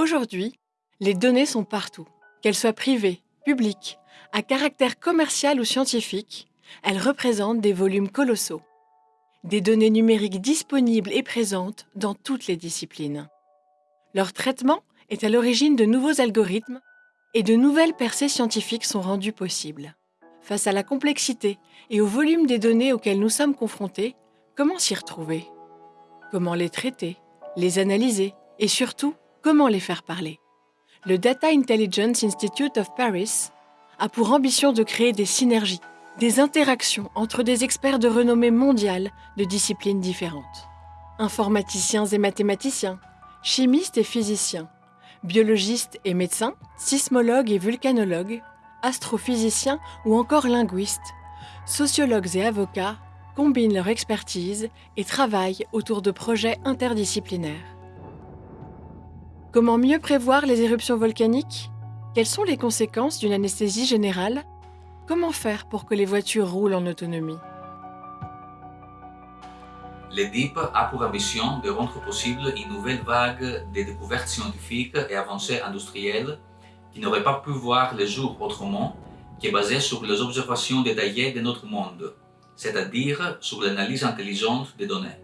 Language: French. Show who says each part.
Speaker 1: Aujourd'hui, les données sont partout. Qu'elles soient privées, publiques, à caractère commercial ou scientifique, elles représentent des volumes colossaux. Des données numériques disponibles et présentes dans toutes les disciplines. Leur traitement est à l'origine de nouveaux algorithmes et de nouvelles percées scientifiques sont rendues possibles. Face à la complexité et au volume des données auxquelles nous sommes confrontés, comment s'y retrouver? Comment les traiter, les analyser et surtout, comment les faire parler? Le Data Intelligence Institute of Paris a pour ambition de créer des synergies, des interactions entre des experts de renommée mondiale de disciplines différentes. Informaticiens et mathématiciens, chimistes et physiciens, biologistes et médecins, sismologues et vulcanologues, astrophysiciens ou encore linguistes, sociologues et avocats combinent leur expertise et travaillent autour de projets interdisciplinaires. Comment mieux prévoir les éruptions volcaniques? Quelles sont les conséquences d'une anesthésie générale? Comment faire pour que les voitures roulent en autonomie?
Speaker 2: L'EDIP a pour ambition de rendre possible une nouvelle vague de découvertes scientifiques et avancées industrielles qui n'auraient pas pu voir le jour autrement, qui est basée sur les observations détaillées de notre monde, c'est-à-dire sur l'analyse intelligente des données.